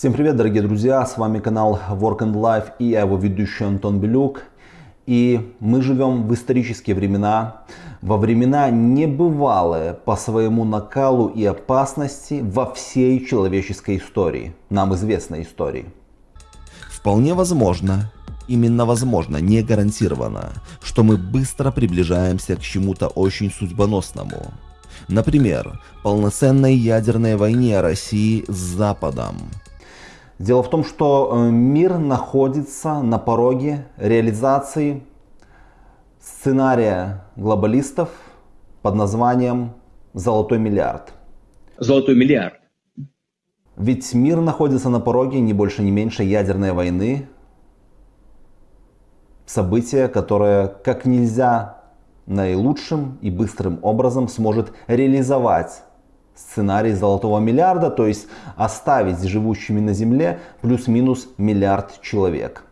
Всем привет, дорогие друзья! С вами канал Work and Life и я его ведущий Антон Белюк. И мы живем в исторические времена, во времена небывалые по своему накалу и опасности во всей человеческой истории, нам известной истории. Вполне возможно, именно возможно, не гарантированно, что мы быстро приближаемся к чему-то очень судьбоносному. Например, полноценной ядерной войне России с Западом. Дело в том, что э, мир находится на пороге реализации сценария глобалистов под названием «Золотой миллиард». Золотой миллиард. Ведь мир находится на пороге не больше, не меньше ядерной войны. Событие, которое как нельзя наилучшим и быстрым образом сможет реализовать сценарий золотого миллиарда, то есть оставить живущими на Земле плюс-минус миллиард человек.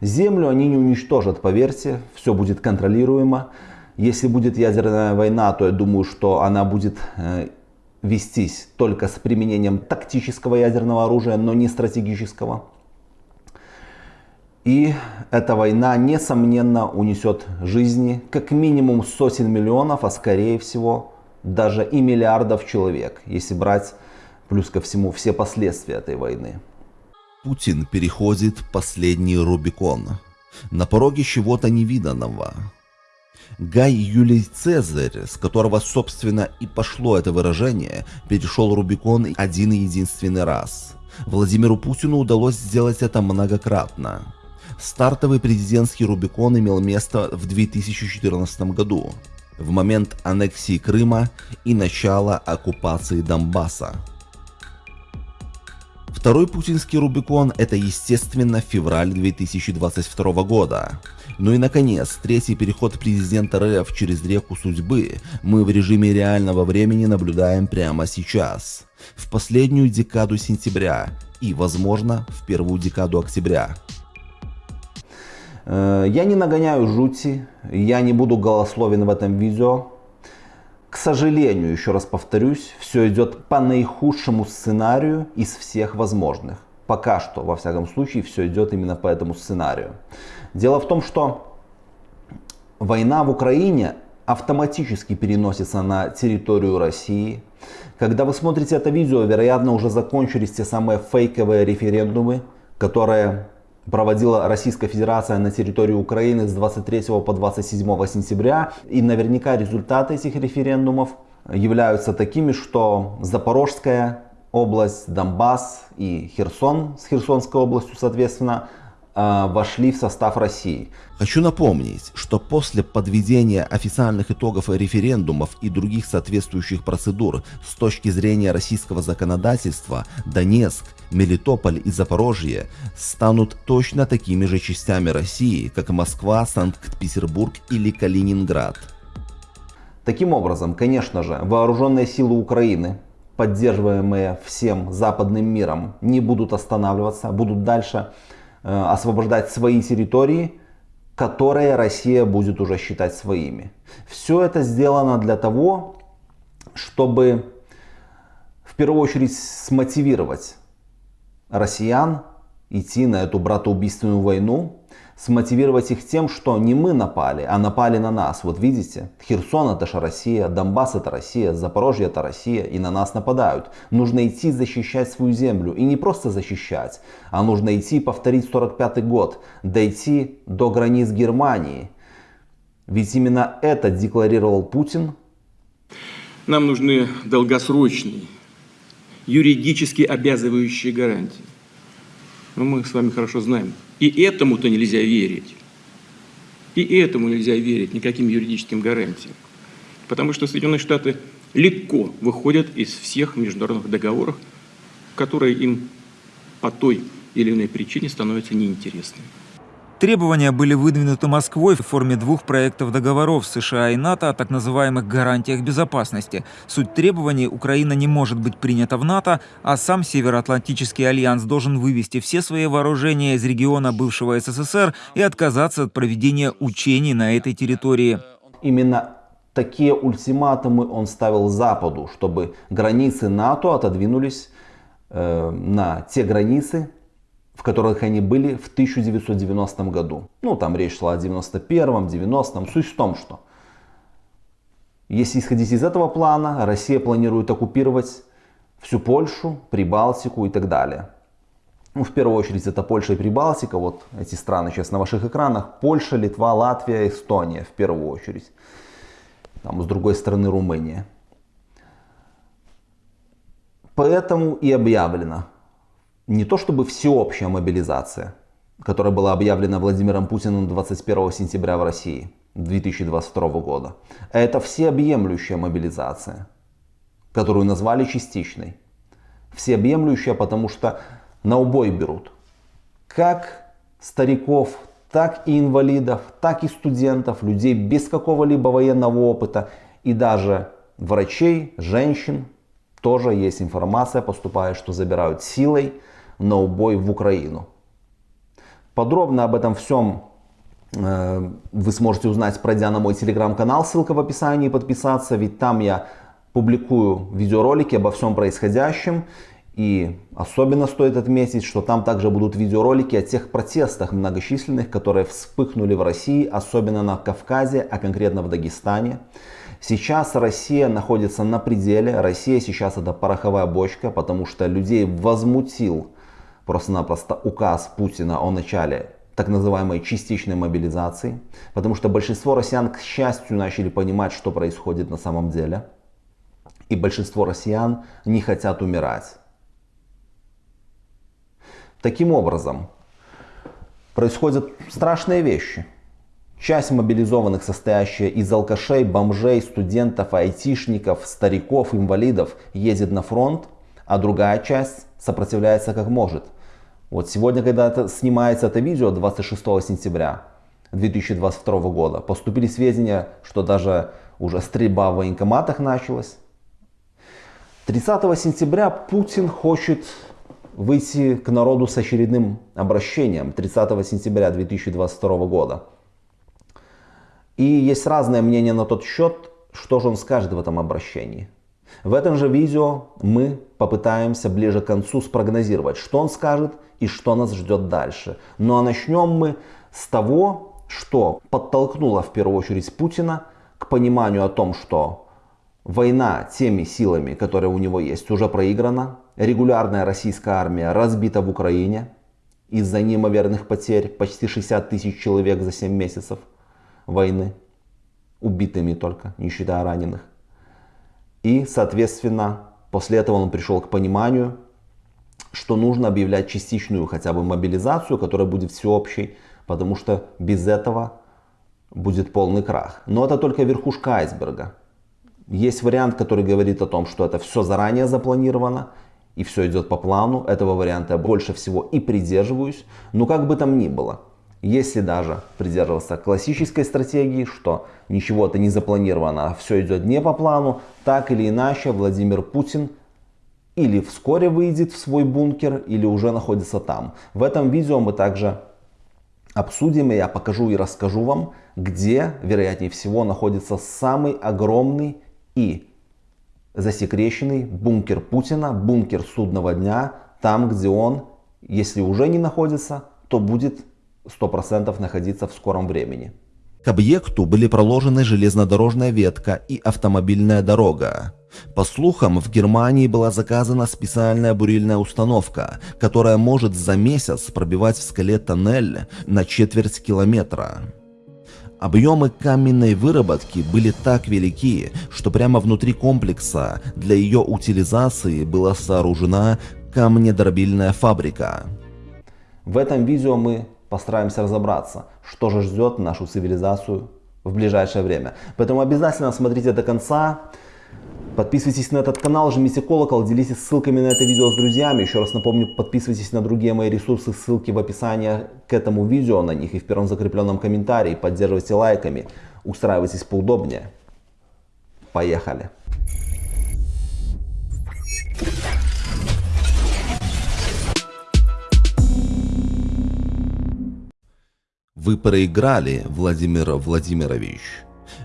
Землю они не уничтожат, поверьте, все будет контролируемо. Если будет ядерная война, то я думаю, что она будет э, вестись только с применением тактического ядерного оружия, но не стратегического. И эта война, несомненно, унесет жизни как минимум сотен миллионов, а скорее всего даже и миллиардов человек, если брать плюс ко всему все последствия этой войны. Путин переходит последний Рубикон. На пороге чего-то невиданного. Гай Юлий Цезарь, с которого, собственно, и пошло это выражение, перешел Рубикон один и единственный раз. Владимиру Путину удалось сделать это многократно. Стартовый президентский Рубикон имел место в 2014 году в момент аннексии Крыма и начала оккупации Донбасса. Второй путинский Рубикон – это, естественно, февраль 2022 года. Ну и, наконец, третий переход президента РФ через реку судьбы мы в режиме реального времени наблюдаем прямо сейчас, в последнюю декаду сентября и, возможно, в первую декаду октября. Э, я не нагоняю жути, я не буду голословен в этом видео. К сожалению, еще раз повторюсь, все идет по наихудшему сценарию из всех возможных. Пока что, во всяком случае, все идет именно по этому сценарию. Дело в том, что война в Украине автоматически переносится на территорию России. Когда вы смотрите это видео, вероятно, уже закончились те самые фейковые референдумы, которые проводила Российская Федерация на территории Украины с 23 по 27 сентября. И наверняка результаты этих референдумов являются такими, что Запорожская область, Донбасс и Херсон с Херсонской областью, соответственно, вошли в состав России. Хочу напомнить, что после подведения официальных итогов референдумов и других соответствующих процедур с точки зрения российского законодательства, Донецк, Мелитополь и Запорожье станут точно такими же частями России, как Москва, Санкт-Петербург или Калининград. Таким образом, конечно же, вооруженные силы Украины, поддерживаемые всем западным миром, не будут останавливаться, будут дальше освобождать свои территории, которые Россия будет уже считать своими. Все это сделано для того, чтобы в первую очередь смотивировать россиян идти на эту братоубийственную войну, смотивировать их тем, что не мы напали, а напали на нас. Вот видите, Херсон это же Россия, Донбасс это Россия, Запорожье это Россия, и на нас нападают. Нужно идти защищать свою землю. И не просто защищать, а нужно идти повторить 45 год, дойти до границ Германии. Ведь именно это декларировал Путин. Нам нужны долгосрочные юридически обязывающие гарантии. Но мы с вами хорошо знаем. И этому-то нельзя верить. И этому нельзя верить, никаким юридическим гарантиям. Потому что Соединенные Штаты легко выходят из всех международных договоров, которые им по той или иной причине становятся неинтересными. Требования были выдвинуты Москвой в форме двух проектов договоров США и НАТО о так называемых гарантиях безопасности. Суть требований – Украина не может быть принята в НАТО, а сам Североатлантический альянс должен вывести все свои вооружения из региона бывшего СССР и отказаться от проведения учений на этой территории. Именно такие ультиматумы он ставил Западу, чтобы границы НАТО отодвинулись э, на те границы, в которых они были в 1990 году. Ну, там речь шла о 91-м, 90-м. Суть в том, что если исходить из этого плана, Россия планирует оккупировать всю Польшу, Прибалтику и так далее. Ну, в первую очередь это Польша и Прибалтика, вот эти страны сейчас на ваших экранах. Польша, Литва, Латвия, Эстония в первую очередь. Там с другой стороны Румыния. Поэтому и объявлено не то чтобы всеобщая мобилизация, которая была объявлена Владимиром Путиным 21 сентября в России 2022 года, а это всеобъемлющая мобилизация, которую назвали частичной. Всеобъемлющая, потому что на убой берут как стариков, так и инвалидов, так и студентов, людей без какого-либо военного опыта и даже врачей, женщин. Тоже есть информация, поступает, что забирают силой на убой в Украину. Подробно об этом всем э, вы сможете узнать, пройдя на мой телеграм-канал, ссылка в описании, подписаться, ведь там я публикую видеоролики обо всем происходящем. И особенно стоит отметить, что там также будут видеоролики о тех протестах многочисленных, которые вспыхнули в России, особенно на Кавказе, а конкретно в Дагестане. Сейчас Россия находится на пределе, Россия сейчас это пороховая бочка, потому что людей возмутил просто-напросто указ Путина о начале так называемой частичной мобилизации, потому что большинство россиян, к счастью, начали понимать, что происходит на самом деле. И большинство россиян не хотят умирать. Таким образом, происходят страшные вещи. Часть мобилизованных, состоящая из алкашей, бомжей, студентов, айтишников, стариков, инвалидов, едет на фронт, а другая часть сопротивляется как может. Вот сегодня, когда это, снимается это видео, 26 сентября 2022 года, поступили сведения, что даже уже стрельба в военкоматах началась. 30 сентября Путин хочет выйти к народу с очередным обращением 30 сентября 2022 года. И есть разное мнение на тот счет, что же он скажет в этом обращении. В этом же видео мы попытаемся ближе к концу спрогнозировать, что он скажет и что нас ждет дальше. Ну а начнем мы с того, что подтолкнуло в первую очередь Путина к пониманию о том, что война теми силами, которые у него есть, уже проиграна, регулярная российская армия разбита в Украине из-за неимоверных потерь, почти 60 тысяч человек за 7 месяцев войны, убитыми только, не считая раненых. И, соответственно, после этого он пришел к пониманию, что нужно объявлять частичную хотя бы мобилизацию, которая будет всеобщей, потому что без этого будет полный крах. Но это только верхушка айсберга. Есть вариант, который говорит о том, что это все заранее запланировано, и все идет по плану, этого варианта я больше всего и придерживаюсь. Но как бы там ни было, если даже придерживаться классической стратегии, что ничего-то не запланировано, а все идет не по плану, так или иначе Владимир Путин или вскоре выйдет в свой бункер, или уже находится там. В этом видео мы также обсудим, и я покажу и расскажу вам, где, вероятнее всего, находится самый огромный и засекреченный бункер Путина, бункер судного дня, там, где он, если уже не находится, то будет 100% находиться в скором времени. К объекту были проложены железнодорожная ветка и автомобильная дорога. По слухам, в Германии была заказана специальная бурильная установка, которая может за месяц пробивать в скале тоннель на четверть километра. Объемы каменной выработки были так велики, что прямо внутри комплекса для ее утилизации была сооружена камнедробильная фабрика. В этом видео мы постараемся разобраться, что же ждет нашу цивилизацию в ближайшее время. Поэтому обязательно смотрите до конца. Подписывайтесь на этот канал, жмите колокол, делитесь ссылками на это видео с друзьями. Еще раз напомню, подписывайтесь на другие мои ресурсы, ссылки в описании к этому видео на них и в первом закрепленном комментарии. Поддерживайте лайками, устраивайтесь поудобнее. Поехали! Вы проиграли, Владимир Владимирович.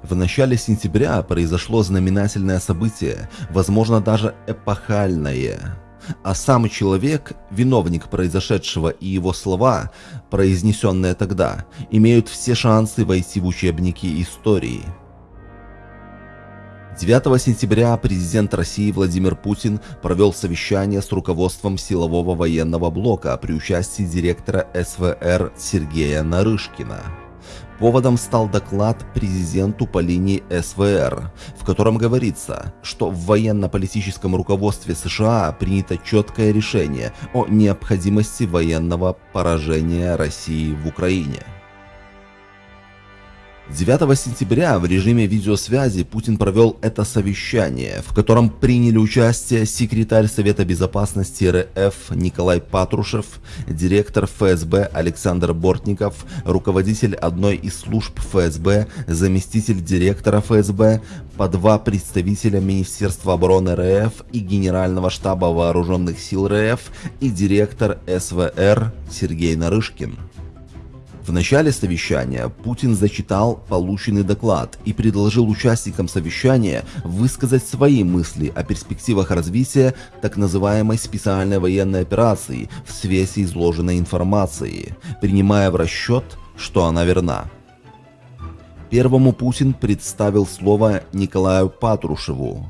В начале сентября произошло знаменательное событие, возможно даже эпохальное. а сам человек, виновник произошедшего и его слова, произнесенные тогда, имеют все шансы войти в учебники истории. 9 сентября президент России Владимир Путин провел совещание с руководством силового военного блока при участии директора СВР Сергея Нарышкина. Поводом стал доклад президенту по линии СВР, в котором говорится, что в военно-политическом руководстве США принято четкое решение о необходимости военного поражения России в Украине. 9 сентября в режиме видеосвязи Путин провел это совещание, в котором приняли участие секретарь Совета Безопасности РФ Николай Патрушев, директор ФСБ Александр Бортников, руководитель одной из служб ФСБ, заместитель директора ФСБ, по два представителя Министерства обороны РФ и Генерального штаба Вооруженных сил РФ и директор СВР Сергей Нарышкин. В начале совещания Путин зачитал полученный доклад и предложил участникам совещания высказать свои мысли о перспективах развития так называемой специальной военной операции в свете изложенной информации, принимая в расчет, что она верна. Первому Путин представил слово Николаю Патрушеву,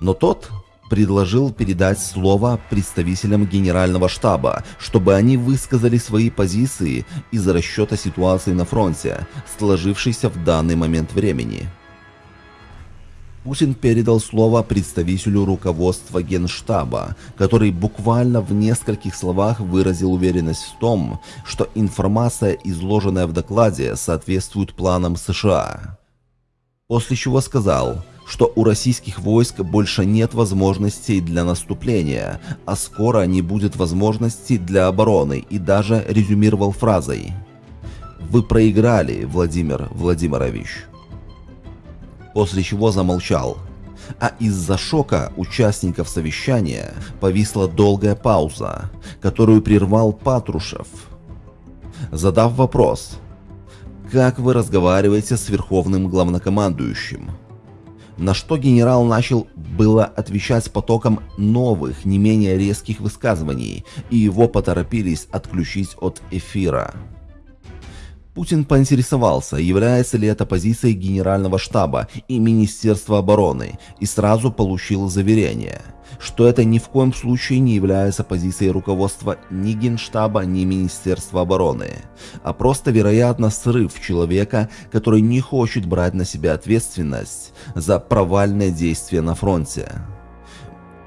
но тот предложил передать слово представителям Генерального штаба, чтобы они высказали свои позиции из расчета ситуации на фронте, сложившейся в данный момент времени. Путин передал слово представителю руководства Генштаба, который буквально в нескольких словах выразил уверенность в том, что информация, изложенная в докладе, соответствует планам США. После чего сказал – что у российских войск больше нет возможностей для наступления, а скоро не будет возможностей для обороны и даже резюмировал фразой «Вы проиграли, Владимир Владимирович». После чего замолчал. А из-за шока участников совещания повисла долгая пауза, которую прервал Патрушев, задав вопрос «Как вы разговариваете с верховным главнокомандующим?» На что генерал начал было отвечать потоком новых, не менее резких высказываний, и его поторопились отключить от эфира. Путин поинтересовался, является ли это позицией Генерального штаба и Министерства обороны, и сразу получил заверение – что это ни в коем случае не является позицией руководства ни Генштаба, ни Министерства обороны, а просто, вероятно, срыв человека, который не хочет брать на себя ответственность за провальное действие на фронте.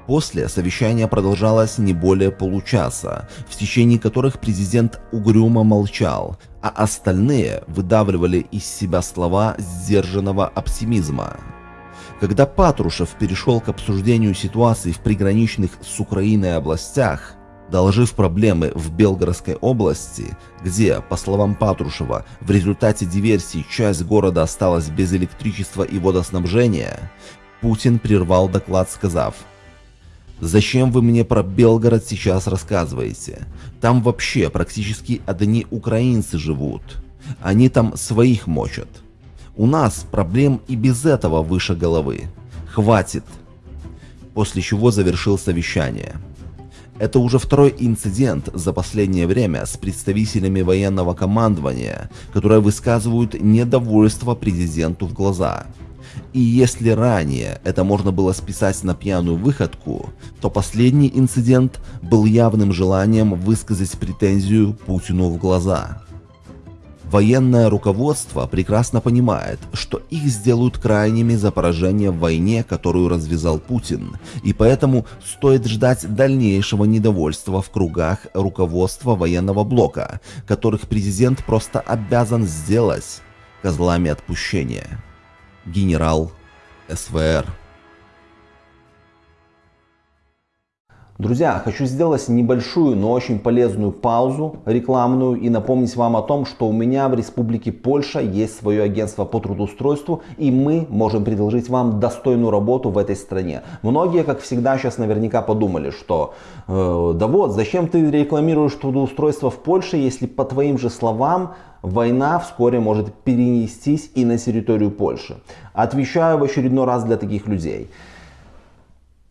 После совещание продолжалось не более получаса, в течение которых президент угрюмо молчал, а остальные выдавливали из себя слова сдержанного оптимизма. Когда Патрушев перешел к обсуждению ситуации в приграничных с Украиной областях, доложив проблемы в Белгородской области, где, по словам Патрушева, в результате диверсии часть города осталась без электричества и водоснабжения, Путин прервал доклад, сказав «Зачем вы мне про Белгород сейчас рассказываете? Там вообще практически одни украинцы живут. Они там своих мочат». У нас проблем и без этого выше головы. Хватит. После чего завершил совещание. Это уже второй инцидент за последнее время с представителями военного командования, которые высказывают недовольство президенту в глаза. И если ранее это можно было списать на пьяную выходку, то последний инцидент был явным желанием высказать претензию Путину в глаза. Военное руководство прекрасно понимает, что их сделают крайними за поражение в войне, которую развязал Путин, и поэтому стоит ждать дальнейшего недовольства в кругах руководства военного блока, которых президент просто обязан сделать козлами отпущения. Генерал СВР. Друзья, хочу сделать небольшую, но очень полезную паузу рекламную и напомнить вам о том, что у меня в Республике Польша есть свое агентство по трудоустройству и мы можем предложить вам достойную работу в этой стране. Многие, как всегда, сейчас наверняка подумали, что э, да вот, зачем ты рекламируешь трудоустройство в Польше, если по твоим же словам война вскоре может перенестись и на территорию Польши. Отвечаю в очередной раз для таких людей.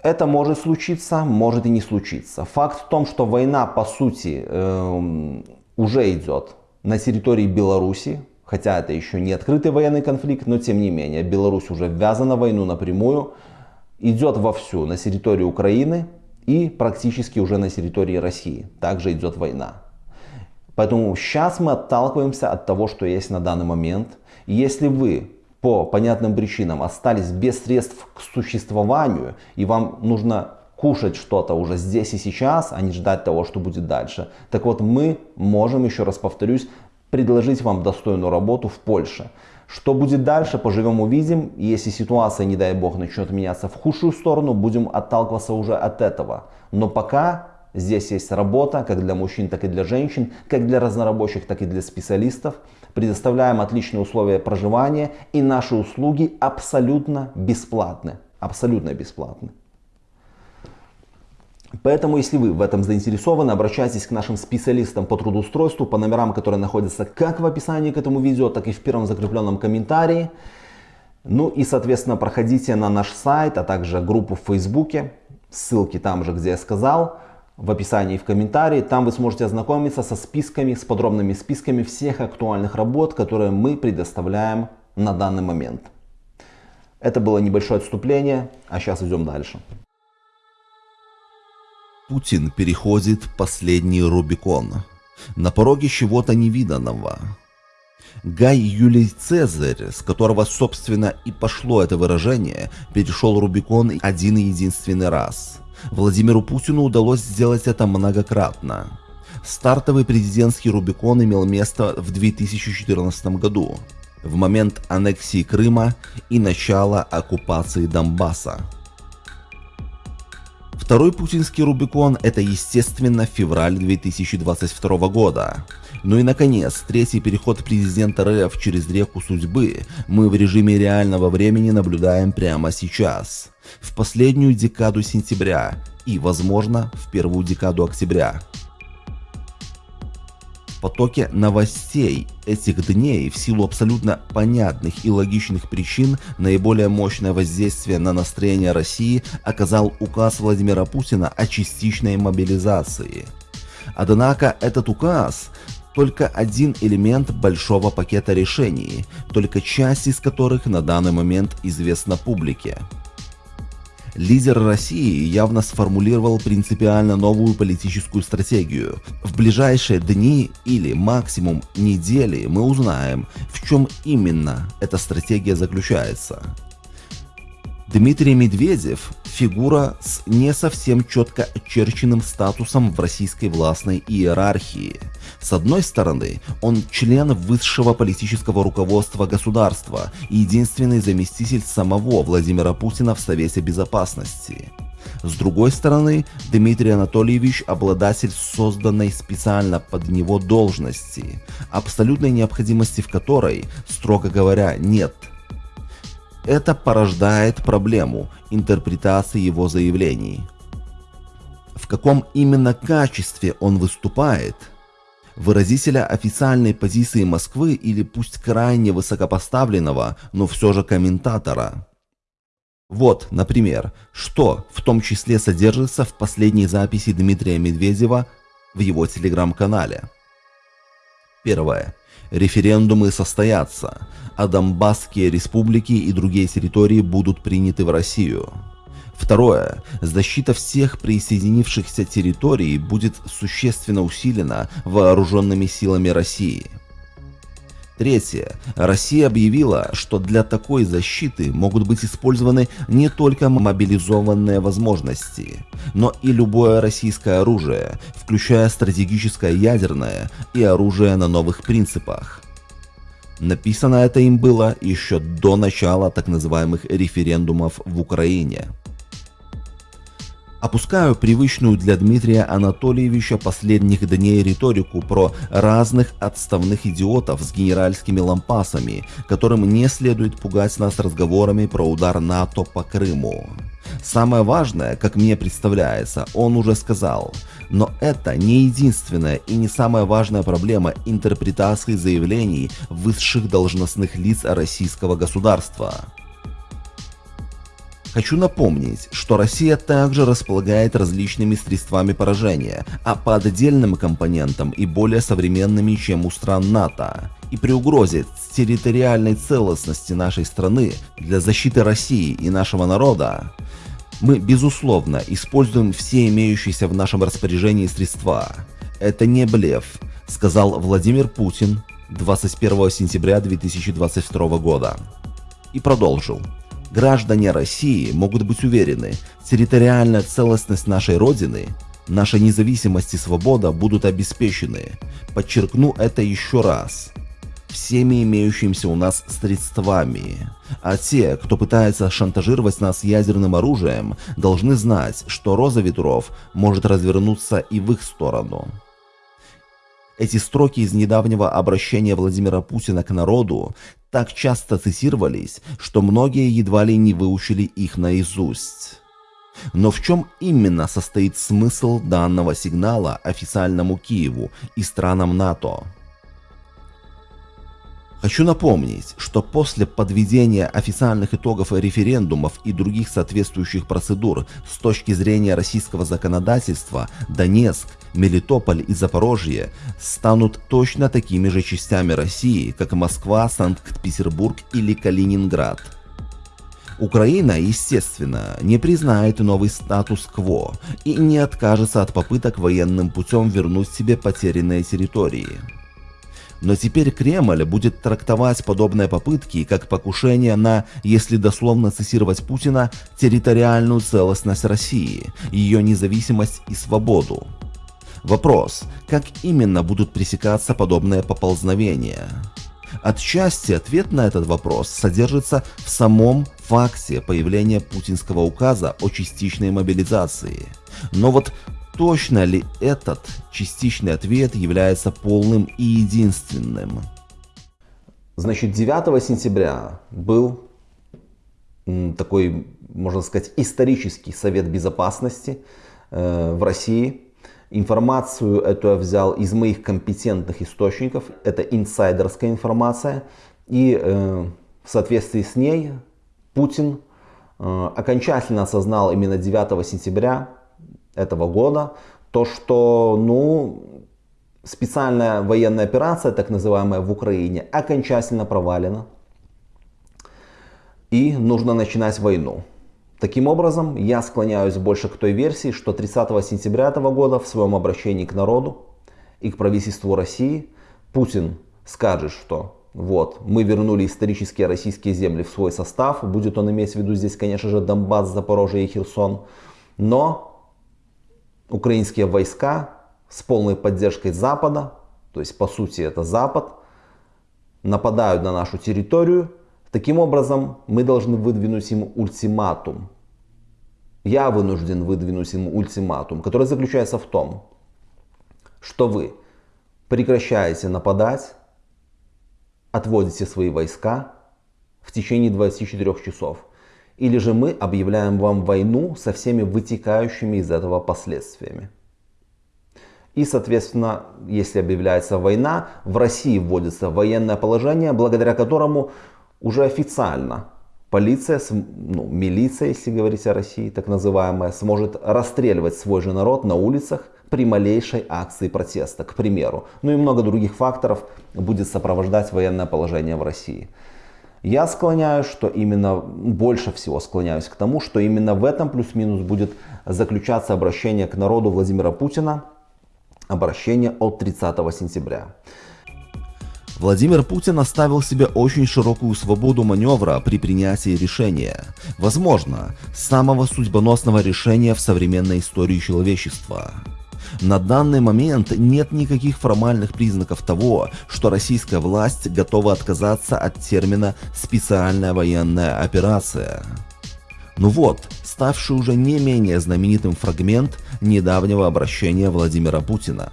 Это может случиться, может и не случиться. Факт в том, что война по сути э, уже идет на территории Беларуси, хотя это еще не открытый военный конфликт, но тем не менее Беларусь уже ввязана в войну напрямую, идет вовсю на территории Украины и практически уже на территории России. Также идет война. Поэтому сейчас мы отталкиваемся от того, что есть на данный момент. И если вы по понятным причинам остались без средств к существованию, и вам нужно кушать что-то уже здесь и сейчас, а не ждать того, что будет дальше. Так вот, мы можем, еще раз повторюсь, предложить вам достойную работу в Польше. Что будет дальше, поживем увидим. Если ситуация, не дай бог, начнет меняться в худшую сторону, будем отталкиваться уже от этого. Но пока здесь есть работа, как для мужчин, так и для женщин, как для разнорабочих, так и для специалистов. Предоставляем отличные условия проживания и наши услуги абсолютно бесплатны. Абсолютно бесплатны. Поэтому, если вы в этом заинтересованы, обращайтесь к нашим специалистам по трудоустройству по номерам, которые находятся как в описании к этому видео, так и в первом закрепленном комментарии. Ну и, соответственно, проходите на наш сайт, а также группу в Фейсбуке. Ссылки там же, где я сказал, в описании и в комментарии. Там вы сможете ознакомиться со списками, с подробными списками всех актуальных работ, которые мы предоставляем на данный момент. Это было небольшое отступление, а сейчас идем дальше. Путин переходит последний Рубикон. На пороге чего-то невиданного. Гай Юлий Цезарь, с которого, собственно, и пошло это выражение, перешел Рубикон один и единственный раз. Владимиру Путину удалось сделать это многократно. Стартовый президентский Рубикон имел место в 2014 году, в момент аннексии Крыма и начала оккупации Донбасса. Второй путинский Рубикон – это, естественно, февраль 2022 года. Ну и, наконец, третий переход президента РФ через реку судьбы мы в режиме реального времени наблюдаем прямо сейчас, в последнюю декаду сентября и, возможно, в первую декаду октября потоке новостей этих дней в силу абсолютно понятных и логичных причин наиболее мощное воздействие на настроение России оказал указ Владимира Путина о частичной мобилизации. Однако этот указ только один элемент большого пакета решений, только часть из которых на данный момент известна публике. Лидер России явно сформулировал принципиально новую политическую стратегию. В ближайшие дни или максимум недели мы узнаем, в чем именно эта стратегия заключается. Дмитрий Медведев – фигура с не совсем четко очерченным статусом в российской властной иерархии. С одной стороны, он член высшего политического руководства государства и единственный заместитель самого Владимира Путина в Совете Безопасности. С другой стороны, Дмитрий Анатольевич – обладатель созданной специально под него должности, абсолютной необходимости в которой, строго говоря, нет – это порождает проблему интерпретации его заявлений. В каком именно качестве он выступает, выразителя официальной позиции Москвы или пусть крайне высокопоставленного, но все же комментатора. Вот, например, что в том числе содержится в последней записи Дмитрия Медведева в его телеграм-канале. Первое. Референдумы состоятся, а Донбасские республики и другие территории будут приняты в Россию. Второе. Защита всех присоединившихся территорий будет существенно усилена вооруженными силами России. Третье. Россия объявила, что для такой защиты могут быть использованы не только мобилизованные возможности, но и любое российское оружие, включая стратегическое ядерное и оружие на новых принципах. Написано это им было еще до начала так называемых референдумов в Украине. Опускаю привычную для Дмитрия Анатольевича последних дней риторику про разных отставных идиотов с генеральскими лампасами, которым не следует пугать нас разговорами про удар НАТО по Крыму. Самое важное, как мне представляется, он уже сказал, но это не единственная и не самая важная проблема интерпретации заявлений высших должностных лиц российского государства. Хочу напомнить, что Россия также располагает различными средствами поражения, а по отдельным компонентам и более современными, чем у стран НАТО. И при угрозе территориальной целостности нашей страны для защиты России и нашего народа, мы, безусловно, используем все имеющиеся в нашем распоряжении средства. Это не блеф, сказал Владимир Путин 21 сентября 2022 года. И продолжил. Граждане России могут быть уверены, территориальная целостность нашей Родины, наша независимость и свобода будут обеспечены. Подчеркну это еще раз. Всеми имеющимися у нас средствами. А те, кто пытается шантажировать нас ядерным оружием, должны знать, что роза ветров может развернуться и в их сторону. Эти строки из недавнего обращения Владимира Путина к народу так часто цитировались, что многие едва ли не выучили их наизусть. Но в чем именно состоит смысл данного сигнала официальному Киеву и странам НАТО? Хочу напомнить, что после подведения официальных итогов референдумов и других соответствующих процедур с точки зрения российского законодательства, Донецк, Мелитополь и Запорожье станут точно такими же частями России, как Москва, Санкт-Петербург или Калининград. Украина, естественно, не признает новый статус-кво и не откажется от попыток военным путем вернуть себе потерянные территории. Но теперь Кремль будет трактовать подобные попытки как покушение на, если дословно цитировать Путина, территориальную целостность России, ее независимость и свободу. Вопрос, как именно будут пресекаться подобные поползновения? Отчасти ответ на этот вопрос содержится в самом факте появления путинского указа о частичной мобилизации. Но вот Точно ли этот частичный ответ является полным и единственным? Значит, 9 сентября был такой, можно сказать, исторический Совет Безопасности э, в России. Информацию эту я взял из моих компетентных источников. Это инсайдерская информация. И э, в соответствии с ней Путин э, окончательно осознал именно 9 сентября этого года, то что ну, специальная военная операция, так называемая в Украине, окончательно провалена. И нужно начинать войну. Таким образом, я склоняюсь больше к той версии, что 30 сентября этого года в своем обращении к народу и к правительству России Путин скажет, что вот, мы вернули исторические российские земли в свой состав, будет он иметь в виду здесь, конечно же, Донбасс, Запорожье и Херсон, но украинские войска с полной поддержкой Запада, то есть по сути это Запад, нападают на нашу территорию. Таким образом, мы должны выдвинуть им ультиматум. Я вынужден выдвинуть им ультиматум, который заключается в том, что вы прекращаете нападать, отводите свои войска в течение 24 часов. Или же мы объявляем вам войну со всеми вытекающими из этого последствиями. И, соответственно, если объявляется война, в России вводится военное положение, благодаря которому уже официально полиция, ну, милиция, если говорить о России, так называемая, сможет расстреливать свой же народ на улицах при малейшей акции протеста, к примеру. Ну и много других факторов будет сопровождать военное положение в России. Я склоняюсь, что именно, больше всего склоняюсь к тому, что именно в этом плюс-минус будет заключаться обращение к народу Владимира Путина, обращение от 30 сентября. Владимир Путин оставил себе очень широкую свободу маневра при принятии решения. Возможно, самого судьбоносного решения в современной истории человечества. На данный момент нет никаких формальных признаков того, что российская власть готова отказаться от термина «специальная военная операция». Ну вот, ставший уже не менее знаменитым фрагмент недавнего обращения Владимира Путина.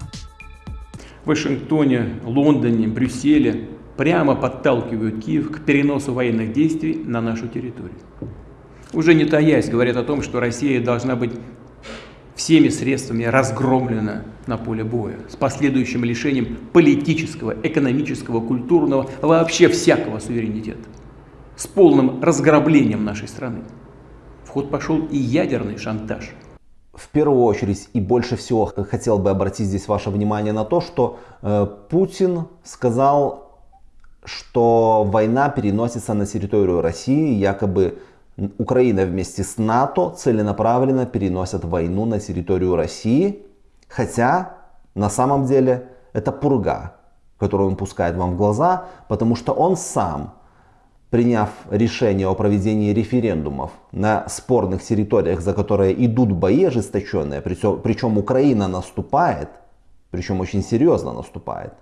В Вашингтоне, Лондоне, Брюсселе прямо подталкивают Киев к переносу военных действий на нашу территорию. Уже не таясь, говорят о том, что Россия должна быть всеми средствами разгромлена на поле боя, с последующим лишением политического, экономического, культурного, вообще всякого суверенитета, с полным разграблением нашей страны. В ход пошел и ядерный шантаж. В первую очередь и больше всего хотел бы обратить здесь ваше внимание на то, что э, Путин сказал, что война переносится на территорию России, якобы Украина вместе с НАТО целенаправленно переносят войну на территорию России, хотя на самом деле это пурга, которую он пускает вам в глаза, потому что он сам, приняв решение о проведении референдумов на спорных территориях, за которые идут бои ожесточенные, причем, причем Украина наступает, причем очень серьезно наступает,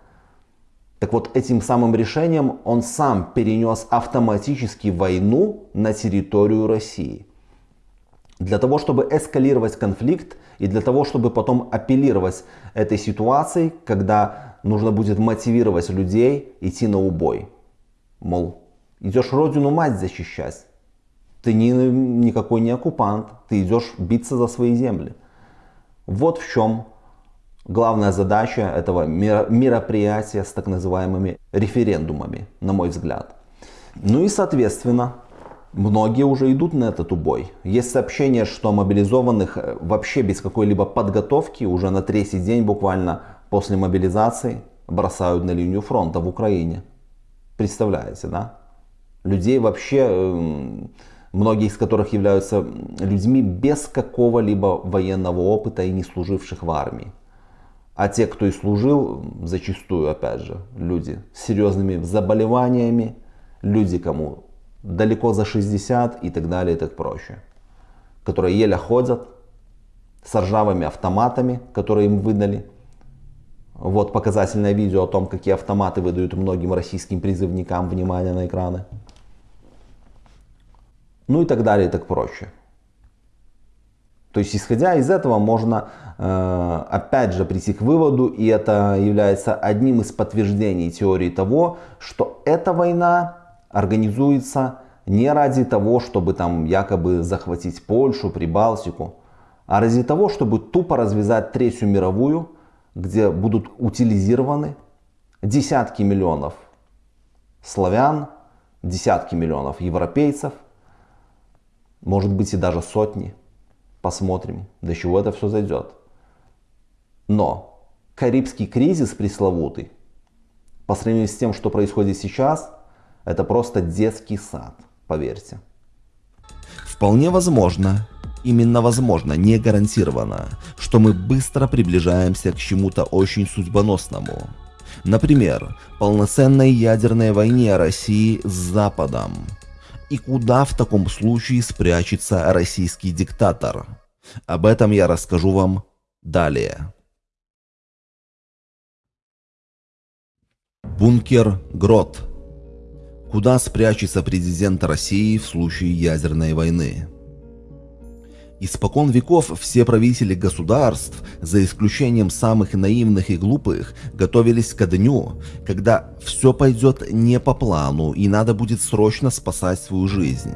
так вот, этим самым решением он сам перенес автоматически войну на территорию России. Для того, чтобы эскалировать конфликт и для того, чтобы потом апеллировать этой ситуацией, когда нужно будет мотивировать людей идти на убой. Мол, идешь родину мать защищать. Ты не, никакой не оккупант, ты идешь биться за свои земли. Вот в чем Главная задача этого мероприятия с так называемыми референдумами, на мой взгляд. Ну и соответственно, многие уже идут на этот убой. Есть сообщение, что мобилизованных э, вообще без какой-либо подготовки уже на третий день буквально после мобилизации бросают на линию фронта в Украине. Представляете, да? Людей вообще, эм, многие из которых являются людьми без какого-либо военного опыта и не служивших в армии. А те, кто и служил, зачастую, опять же, люди с серьезными заболеваниями, люди, кому далеко за 60 и так далее и так проще, которые еле ходят, с ржавыми автоматами, которые им выдали. Вот показательное видео о том, какие автоматы выдают многим российским призывникам. Внимание на экраны. Ну и так далее и так проще. То есть, исходя из этого, можно э, опять же прийти к выводу, и это является одним из подтверждений теории того, что эта война организуется не ради того, чтобы там якобы захватить Польшу, Прибалтику, а ради того, чтобы тупо развязать Третью мировую, где будут утилизированы десятки миллионов славян, десятки миллионов европейцев, может быть и даже сотни. Посмотрим, до чего это все зайдет. Но Карибский кризис пресловутый, по сравнению с тем, что происходит сейчас, это просто детский сад, поверьте. Вполне возможно, именно возможно, не гарантированно, что мы быстро приближаемся к чему-то очень судьбоносному. Например, полноценной ядерной войне России с Западом – и куда в таком случае спрячется российский диктатор. Об этом я расскажу вам далее. Бункер Грот. Куда спрячется президент России в случае ядерной войны? Испокон веков все правители государств, за исключением самых наивных и глупых, готовились ко дню, когда все пойдет не по плану и надо будет срочно спасать свою жизнь.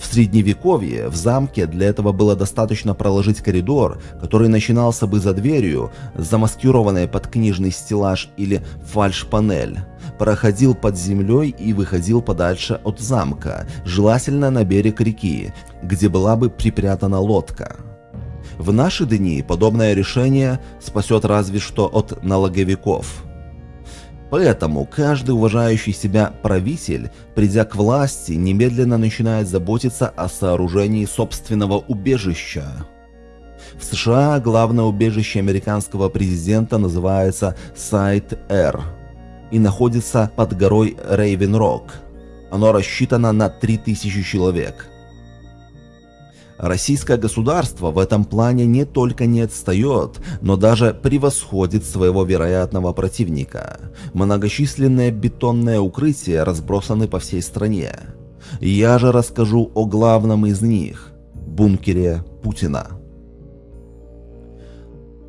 В средневековье в замке для этого было достаточно проложить коридор, который начинался бы за дверью, замаскированной под книжный стеллаж или фальш-панель, проходил под землей и выходил подальше от замка, желательно на берег реки, где была бы припрятана лодка. В наши дни подобное решение спасет разве что от налоговиков – Поэтому каждый уважающий себя правитель, придя к власти, немедленно начинает заботиться о сооружении собственного убежища. В США главное убежище американского президента называется Сайт-Р и находится под горой Рейвен-Рок. Оно рассчитано на 3000 человек – Российское государство в этом плане не только не отстает, но даже превосходит своего вероятного противника. Многочисленные бетонные укрытия разбросаны по всей стране. Я же расскажу о главном из них – бункере Путина.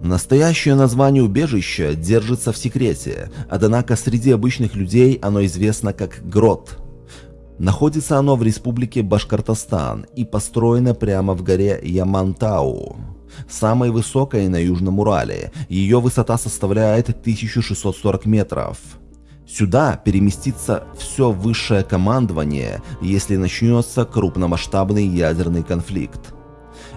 Настоящее название убежища держится в секрете, однако среди обычных людей оно известно как Грот – Находится оно в республике Башкортостан и построено прямо в горе Ямантау, самой высокой на Южном Урале. Ее высота составляет 1640 метров. Сюда переместится все высшее командование, если начнется крупномасштабный ядерный конфликт.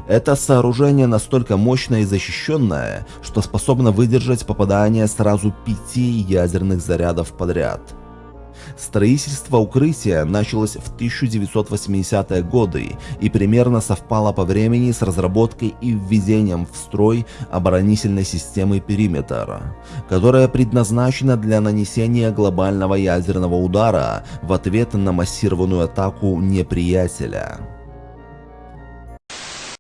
Это сооружение настолько мощное и защищенное, что способно выдержать попадание сразу пяти ядерных зарядов подряд. Строительство укрытия началось в 1980-е годы и примерно совпало по времени с разработкой и введением в строй оборонительной системы «Периметр», которая предназначена для нанесения глобального ядерного удара в ответ на массированную атаку неприятеля.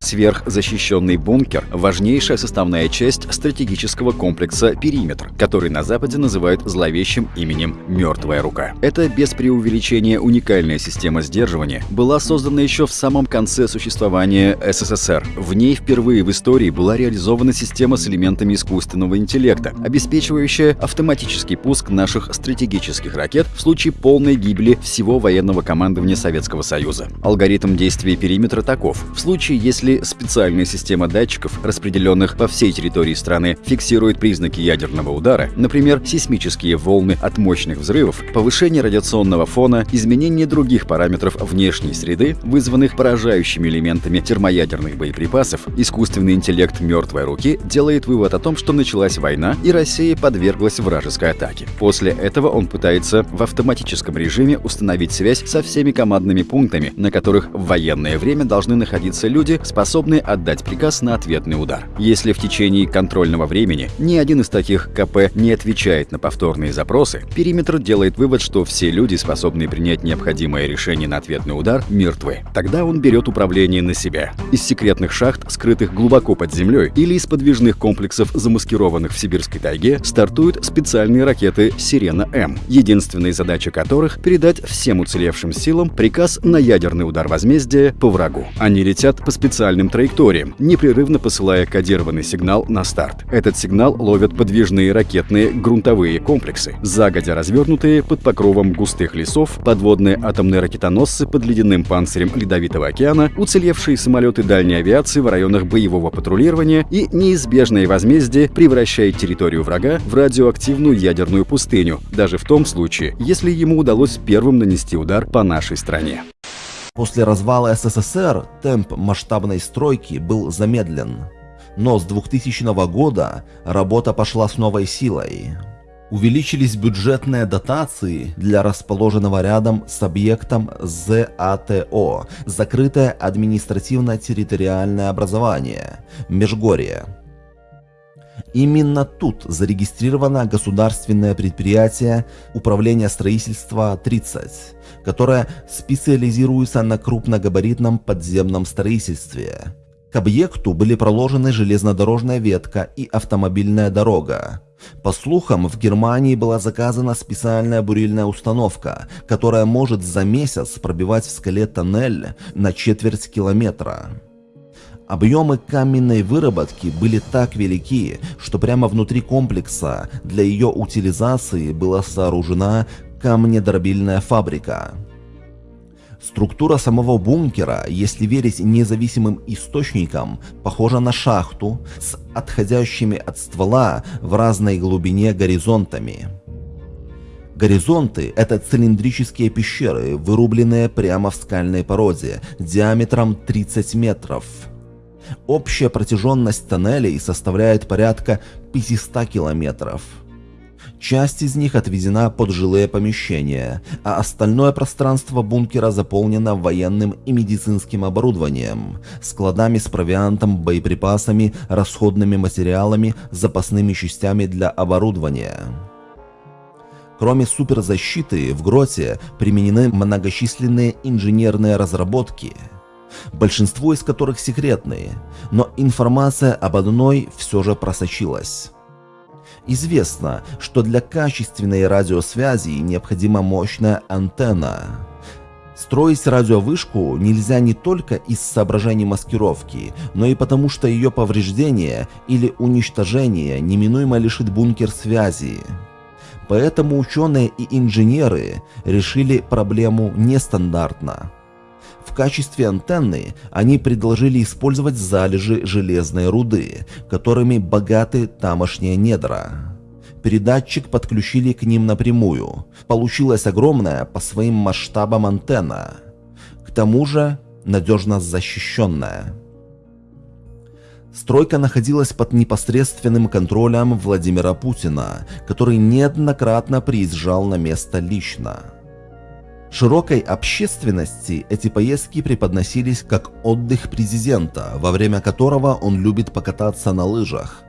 Сверхзащищенный бункер – важнейшая составная часть стратегического комплекса «Периметр», который на Западе называют зловещим именем «Мертвая рука». Эта без преувеличения уникальная система сдерживания была создана еще в самом конце существования СССР. В ней впервые в истории была реализована система с элементами искусственного интеллекта, обеспечивающая автоматический пуск наших стратегических ракет в случае полной гибели всего военного командования Советского Союза. Алгоритм действия «Периметра» таков. В случае, если специальная система датчиков, распределенных по всей территории страны, фиксирует признаки ядерного удара, например, сейсмические волны от мощных взрывов, повышение радиационного фона, изменение других параметров внешней среды, вызванных поражающими элементами термоядерных боеприпасов, искусственный интеллект мертвой руки делает вывод о том, что началась война и Россия подверглась вражеской атаке. После этого он пытается в автоматическом режиме установить связь со всеми командными пунктами, на которых в военное время должны находиться люди, способные способны отдать приказ на ответный удар. Если в течение контрольного времени ни один из таких КП не отвечает на повторные запросы, периметр делает вывод, что все люди, способные принять необходимое решение на ответный удар, мертвы. Тогда он берет управление на себя. Из секретных шахт, скрытых глубоко под землей, или из подвижных комплексов, замаскированных в сибирской тайге, стартуют специальные ракеты «Сирена-М», единственная задача которых — передать всем уцелевшим силам приказ на ядерный удар возмездия по врагу. Они летят по специальным специальным траекториям, непрерывно посылая кодированный сигнал на старт. Этот сигнал ловят подвижные ракетные грунтовые комплексы, загодя развернутые под покровом густых лесов, подводные атомные ракетоносцы под ледяным панцирем Ледовитого океана, уцелевшие самолеты дальней авиации в районах боевого патрулирования и неизбежное возмездие превращает территорию врага в радиоактивную ядерную пустыню, даже в том случае, если ему удалось первым нанести удар по нашей стране. После развала СССР темп масштабной стройки был замедлен, но с 2000 года работа пошла с новой силой. Увеличились бюджетные дотации для расположенного рядом с объектом ЗАТО – Закрытое административно-территориальное образование, Межгорье. Именно тут зарегистрировано государственное предприятие Управления строительства 30, которое специализируется на крупногабаритном подземном строительстве. К объекту были проложены железнодорожная ветка и автомобильная дорога. По слухам, в Германии была заказана специальная бурильная установка, которая может за месяц пробивать в скале тоннель на четверть километра. Объемы каменной выработки были так велики, что прямо внутри комплекса для ее утилизации была сооружена камнедробильная фабрика. Структура самого бункера, если верить независимым источникам, похожа на шахту с отходящими от ствола в разной глубине горизонтами. Горизонты – это цилиндрические пещеры, вырубленные прямо в скальной породе, диаметром 30 метров – Общая протяженность тоннелей составляет порядка 500 километров. Часть из них отведена под жилые помещения, а остальное пространство бункера заполнено военным и медицинским оборудованием, складами с провиантом, боеприпасами, расходными материалами, запасными частями для оборудования. Кроме суперзащиты, в гроте применены многочисленные инженерные разработки – большинство из которых секретные, но информация об одной все же просочилась. Известно, что для качественной радиосвязи необходима мощная антенна. Строить радиовышку нельзя не только из соображений маскировки, но и потому, что ее повреждение или уничтожение неминуемо лишит бункер связи. Поэтому ученые и инженеры решили проблему нестандартно. Качестве антенны они предложили использовать залежи железной руды, которыми богаты тамошние недра. передатчик подключили к ним напрямую. Получилась огромная по своим масштабам антенна. К тому же надежно защищенная. Стройка находилась под непосредственным контролем Владимира Путина, который неоднократно приезжал на место лично. Широкой общественности эти поездки преподносились как отдых президента, во время которого он любит покататься на лыжах.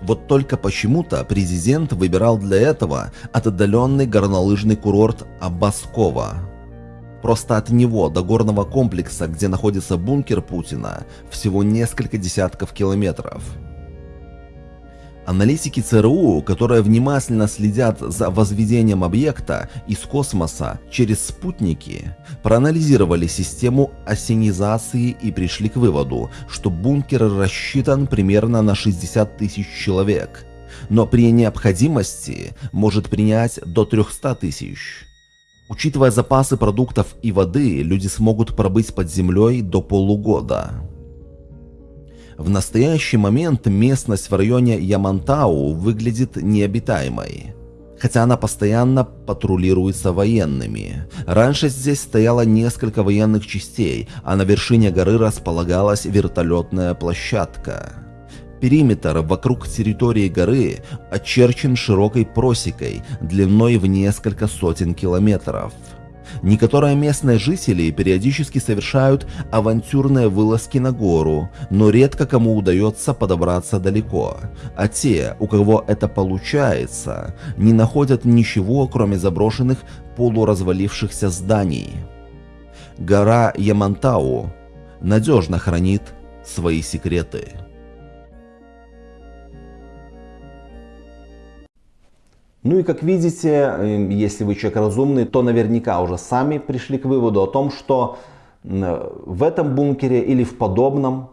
Вот только почему-то президент выбирал для этого отдаленный горнолыжный курорт Абаскова. Просто от него до горного комплекса, где находится бункер Путина, всего несколько десятков километров. Аналитики ЦРУ, которые внимательно следят за возведением объекта из космоса через спутники, проанализировали систему осенизации и пришли к выводу, что бункер рассчитан примерно на 60 тысяч человек, но при необходимости может принять до 300 тысяч. Учитывая запасы продуктов и воды, люди смогут пробыть под землей до полугода. В настоящий момент местность в районе Ямантау выглядит необитаемой. Хотя она постоянно патрулируется военными. Раньше здесь стояло несколько военных частей, а на вершине горы располагалась вертолетная площадка. Периметр вокруг территории горы очерчен широкой просекой длиной в несколько сотен километров. Некоторые местные жители периодически совершают авантюрные вылазки на гору, но редко кому удается подобраться далеко. А те, у кого это получается, не находят ничего, кроме заброшенных полуразвалившихся зданий. Гора Ямантау надежно хранит свои секреты. Ну и как видите, эм, если вы человек разумный, то наверняка уже сами пришли к выводу о том, что в этом бункере или в подобном,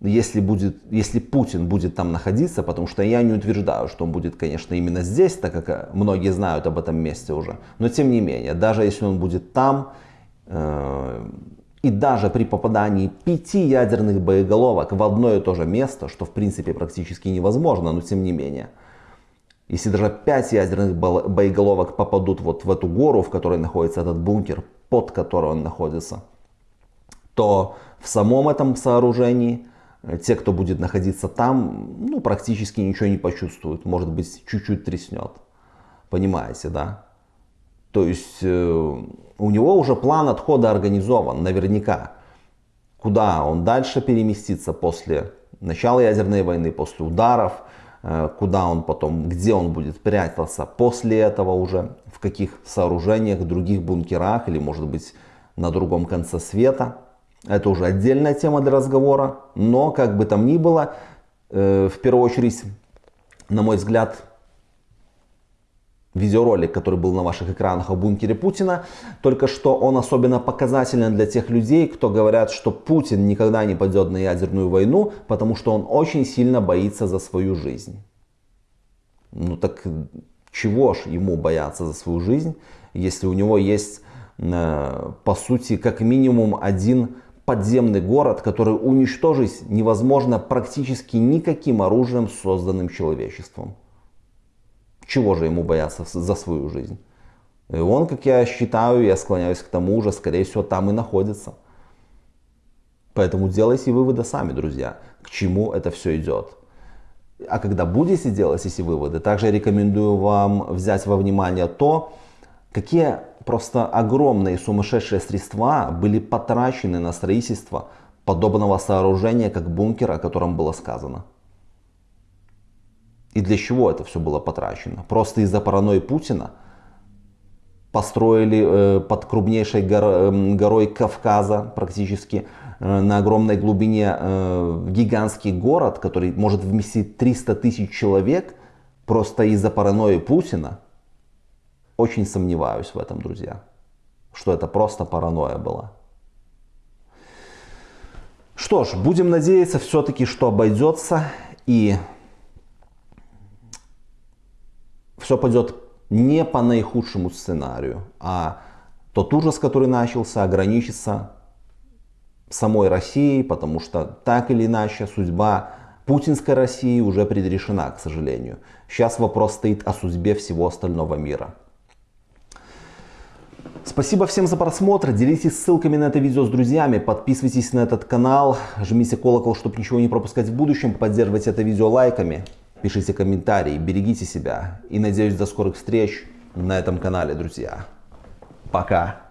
если, будет, если Путин будет там находиться, потому что я не утверждаю, что он будет, конечно, именно здесь, так как э, многие знают об этом месте уже, но тем не менее, даже если он будет там, э, и даже при попадании пяти ядерных боеголовок в одно и то же место, что в принципе практически невозможно, но тем не менее – если даже 5 ядерных боеголовок попадут вот в эту гору, в которой находится этот бункер, под которой он находится, то в самом этом сооружении э, те, кто будет находиться там, ну, практически ничего не почувствуют. Может быть, чуть-чуть треснет. Понимаете, да? То есть э, у него уже план отхода организован, наверняка. Куда он дальше переместится после начала ядерной войны, после ударов – куда он потом, где он будет прятаться после этого уже, в каких сооружениях, других бункерах или может быть на другом конце света. Это уже отдельная тема для разговора, но как бы там ни было, э, в первую очередь, на мой взгляд, видеоролик, который был на ваших экранах о бункере Путина, только что он особенно показателен для тех людей, кто говорят, что Путин никогда не пойдет на ядерную войну, потому что он очень сильно боится за свою жизнь. Ну так чего ж ему бояться за свою жизнь, если у него есть, э, по сути, как минимум один подземный город, который уничтожить невозможно практически никаким оружием, созданным человечеством. Чего же ему бояться за свою жизнь? И он, как я считаю, я склоняюсь к тому же, скорее всего, там и находится. Поэтому делайте выводы сами, друзья, к чему это все идет. А когда будете делать эти выводы, также рекомендую вам взять во внимание то, какие просто огромные сумасшедшие средства были потрачены на строительство подобного сооружения, как бункер, о котором было сказано. И для чего это все было потрачено? Просто из-за паранойи Путина построили э, под крупнейшей гор, э, горой Кавказа практически э, на огромной глубине э, гигантский город, который может вместить 300 тысяч человек, просто из-за паранойи Путина. Очень сомневаюсь в этом, друзья, что это просто паранойя была. Что ж, будем надеяться все-таки, что обойдется и все пойдет не по наихудшему сценарию, а тот ужас, который начался, ограничится самой Россией, потому что так или иначе судьба Путинской России уже предрешена, к сожалению. Сейчас вопрос стоит о судьбе всего остального мира. Спасибо всем за просмотр. Делитесь ссылками на это видео с друзьями. Подписывайтесь на этот канал. Жмите колокол, чтобы ничего не пропускать в будущем. Поддерживайте это видео лайками. Пишите комментарии. Берегите себя. И надеюсь до скорых встреч на этом канале, друзья. Пока.